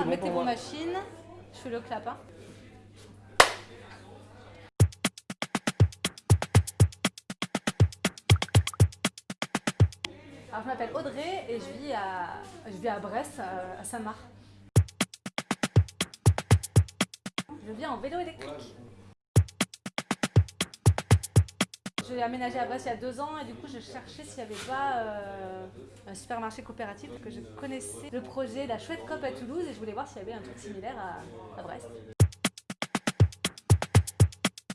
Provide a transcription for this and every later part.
bon mettez vos machines. Je fais le clap. hein. Alors, je m'appelle Audrey et je vis à, je vis à Brest, euh, à Saint-Marc. Je vis en vélo électrique. J'ai aménagé à Brest il y a deux ans et du coup je cherchais s'il n'y avait pas euh, un supermarché coopératif que je connaissais le projet La Chouette Cop à Toulouse et je voulais voir s'il y avait un truc similaire à, Brest.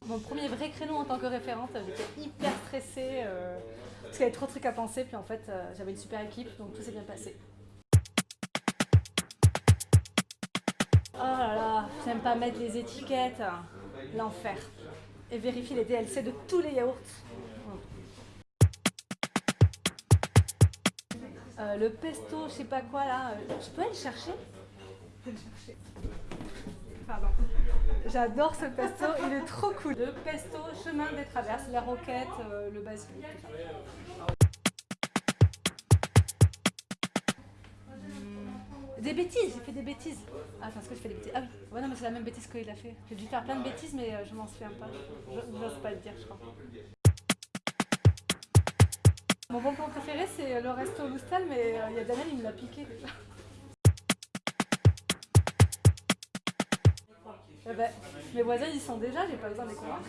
Mon premier vrai créneau en tant que référente, j'étais hyper stressée euh, parce qu'il y avait trop de trucs à penser puis en fait euh, j'avais une super équipe donc tout s'est bien passé. Oh là là, j'aime pas mettre les étiquettes, l'enfer. Et vérifier les DLC de tous les yaourts. Euh, le pesto, je sais pas quoi là, euh, je peux aller le chercher? Pardon. J'adore ce pesto, il est trop cool. Le pesto, chemin des traverses, la roquette, euh, le basilic, Des bêtises, j'ai fait des bêtises. Ah, parce que je fais des bêtises? Ah oui, ouais, non, mais c'est la même bêtise qu'il a fait. J'ai dû faire plein de bêtises, mais euh, je m'en souviens pas. Je n'ose pas le dire, je crois. Mon bon plan préféré, c'est euh, le resto Loustal, mais euh, il y a Daniel, il me l'a piqué déjà. Eh ben, mes voisins, ils sont déjà, j'ai pas besoin de les convaincre.